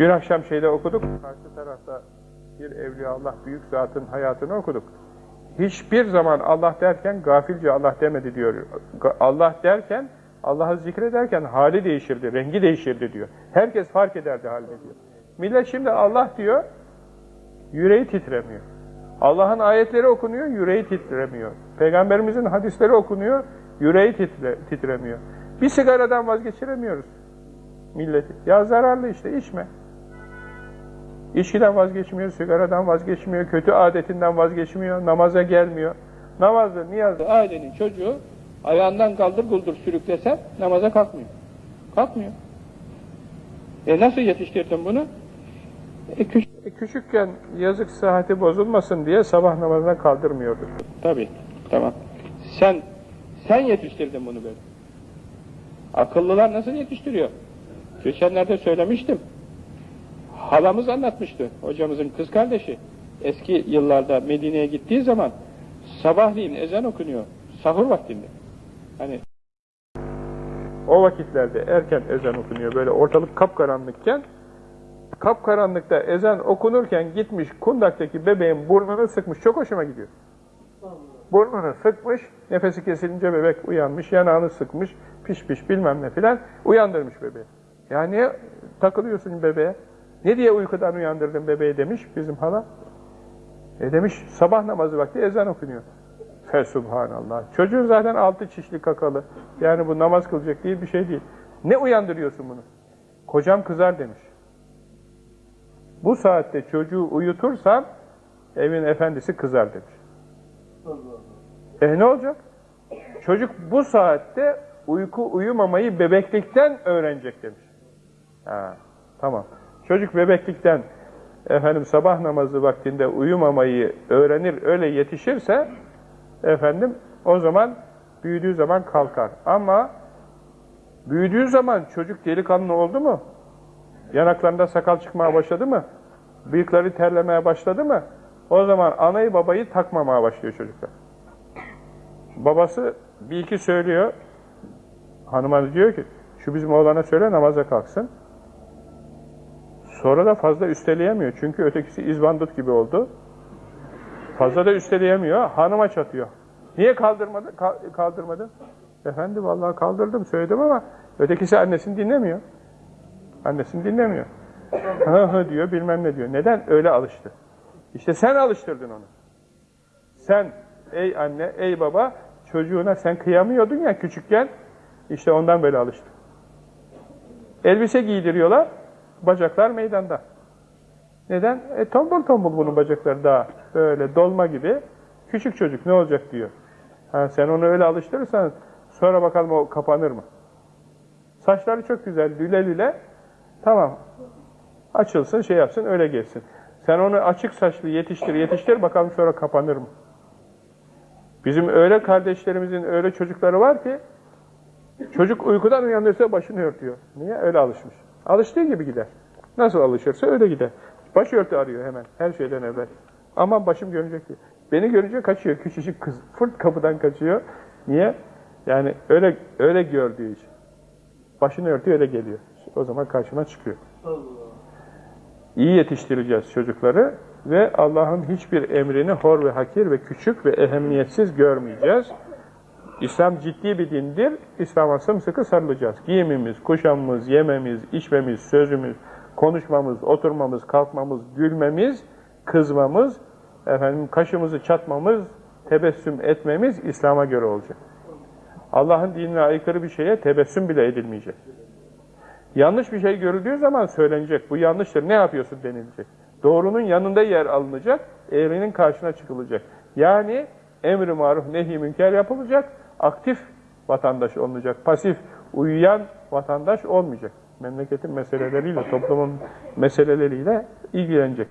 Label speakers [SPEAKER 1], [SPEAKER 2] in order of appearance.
[SPEAKER 1] Dün akşam şeyde okuduk, karşı tarafta bir evliya Allah büyük zatın hayatını okuduk. Hiçbir zaman Allah derken gafilce Allah demedi diyor. Allah derken, Allah'ı zikrederken hali değişirdi, rengi değişirdi diyor. Herkes fark ederdi halini diyor. Millet şimdi Allah diyor, yüreği titremiyor. Allah'ın ayetleri okunuyor, yüreği titremiyor. Peygamberimizin hadisleri okunuyor, yüreği titre, titremiyor. Bir sigaradan vazgeçiremiyoruz milleti. Ya zararlı işte, içme. İçkiden vazgeçmiyor, sigaradan vazgeçmiyor, kötü adetinden vazgeçmiyor, namaza gelmiyor. Namazı, niyazı, ailenin çocuğu ayağından kaldır guldur sürüklesem namaza kalkmıyor. Kalkmıyor. E nasıl yetiştirdin bunu? E, küç e, küçükken yazık sıhhati bozulmasın diye sabah namazına kaldırmıyorduk. Tabii, tamam. Sen, sen yetiştirdin bunu böyle. Akıllılar nasıl yetiştiriyor? Geçenlerde söylemiştim. Halamız anlatmıştı, hocamızın kız kardeşi. Eski yıllarda Medine'ye gittiği zaman sabahleyin ezan okunuyor, sahur vaktinde. Hani o vakitlerde erken ezan okunuyor, böyle ortalık kapkaranlıkken, kapkaranlıkta ezan okunurken gitmiş kundaktaki bebeğin burnunu sıkmış, çok hoşuma gidiyor. Burnunu sıkmış, nefesi kesilince bebek uyanmış, yanağını sıkmış, piş piş bilmem ne filan, uyandırmış bebeği. Ya niye takılıyorsun bebeğe? Ne diye uykudan uyandırdın bebeği demiş bizim hala. E demiş sabah namazı vakti ezan okunuyor. Fesubhanallah. Çocuğun zaten altı çişli kakalı. Yani bu namaz kılacak değil bir şey değil. Ne uyandırıyorsun bunu? Kocam kızar demiş. Bu saatte çocuğu uyutursan evin efendisi kızar demiş. E ne olacak? Çocuk bu saatte uyku uyumamayı bebeklikten öğrenecek demiş. Ha, tamam. Çocuk bebeklikten efendim sabah namazı vaktinde uyumamayı öğrenir, öyle yetişirse efendim o zaman büyüdüğü zaman kalkar. Ama büyüdüğü zaman çocuk delikanlı oldu mu? Yanaklarında sakal çıkmaya başladı mı? Bıyıkları terlemeye başladı mı? O zaman anayı babayı takmamaya başlıyor çocuklar. Babası bir iki söylüyor. Hanıma diyor ki şu bizim oğlana söyle namaza kalksın. Sonra da fazla üsteleyemiyor. Çünkü ötekisi izbandut gibi oldu. Fazla da üsteleyemiyor. Hanıma çatıyor. Niye kaldırmadı? kaldırmadı? Efendim vallahi kaldırdım söyledim ama ötekisi annesini dinlemiyor. Annesini dinlemiyor. Hı hı diyor bilmem ne diyor. Neden? Öyle alıştı. İşte sen alıştırdın onu. Sen ey anne, ey baba çocuğuna sen kıyamıyordun ya küçükken işte ondan böyle alıştı. Elbise giydiriyorlar. Bacaklar meydanda. Neden? E tombul tombul bunun bacakları daha böyle dolma gibi. Küçük çocuk ne olacak diyor. Ha, sen onu öyle alıştırırsan sonra bakalım o kapanır mı? Saçları çok güzel, lüle lüle. Tamam. Açılsın, şey yapsın, öyle gelsin. Sen onu açık saçlı yetiştir, yetiştir bakalım sonra kapanır mı? Bizim öyle kardeşlerimizin öyle çocukları var ki çocuk uykudan uyanırsa başını örtüyor. Niye? Öyle alışmış. Alıştığı gibi gider. Nasıl alışırsa öyle gider. Başörtü arıyor hemen her şeyden evvel. Aman başım görünecek diye. Beni görünce kaçıyor küçücük kız. Fırt kapıdan kaçıyor. Niye? Yani öyle öyle gördüğü için. Başını örtüyor öyle geliyor. O zaman karşıma çıkıyor. İyi yetiştireceğiz çocukları ve Allah'ın hiçbir emrini hor ve hakir ve küçük ve ehemmiyetsiz görmeyeceğiz. İslam ciddi bir dindir. İslam'a sımsıkı sarılacağız. Giyimimiz, kuşamımız, yememiz, içmemiz, sözümüz, konuşmamız, oturmamız, kalkmamız, gülmemiz, kızmamız, efendim kaşımızı çatmamız, tebessüm etmemiz İslam'a göre olacak. Allah'ın dinine aykırı bir şeye tebessüm bile edilmeyecek. Yanlış bir şey görüldüğü zaman söylenecek. Bu yanlıştır. Ne yapıyorsun denilecek. Doğrunun yanında yer alınacak, eğrinin karşına çıkılacak. Yani emri maruf nehi münker yapılacak, aktif vatandaş olmayacak, pasif, uyuyan vatandaş olmayacak. Memleketin meseleleriyle, toplumun meseleleriyle ilgilenecek.